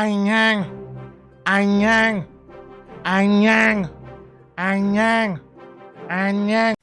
Anh ngang Anh ngang Anh ngang Anh ngang Anh ngang.